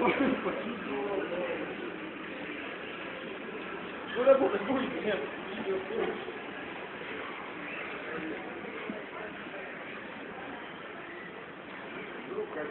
Вы работать будете, нет? Рука.